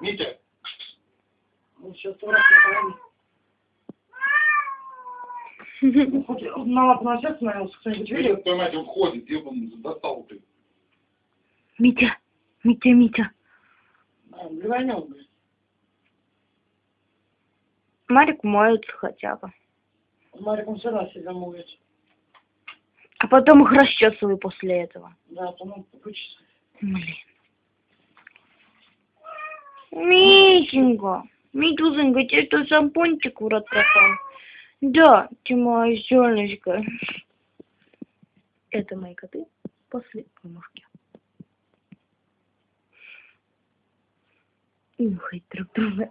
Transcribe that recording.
Митя, Ну, сейчас. Ну, хоть на лапу на сердце становился, кто-нибудь видел? твою мать, он ходит, где он достал ты? Митя, Митя, Митя. А, Блеванет, блин. Марик моется хотя бы. С Мариком все равно себя моет. А потом их расчесываю после этого. Да, по-моему, вычислить. Блин. Митенька, Митюзенька, тебе что, шампунчик в рот попал? Да, ты моя солнышко. Это мои коты после помывки. Нюхать друг друга.